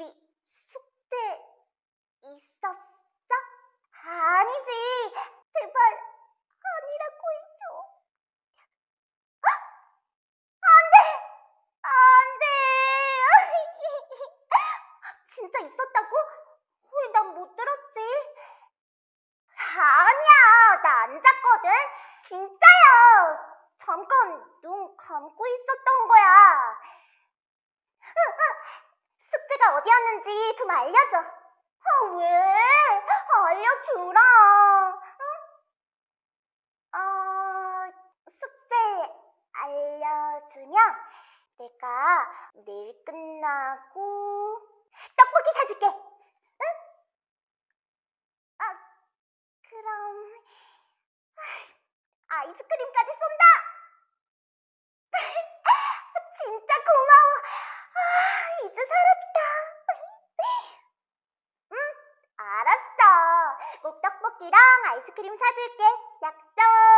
우리 숙제 있었어? 아니지. 제발 아니라고 해줘. 아! 안돼, 안돼. 진짜 있었다고? 왜 난 못 들었지? 아니야, 나 안 잤거든. 진짜야. 잠깐 눈 감고 있어. 어디였는지 좀 알려줘. 아, 왜? 알려주라. 응? 어, 숙제 알려주면 내가 내일 끝나고 떡볶이 사줄게. 응? 아, 그럼 아, 아이스크림까지 쏜다. 떡볶이랑 아이스크림 사줄게. 약속.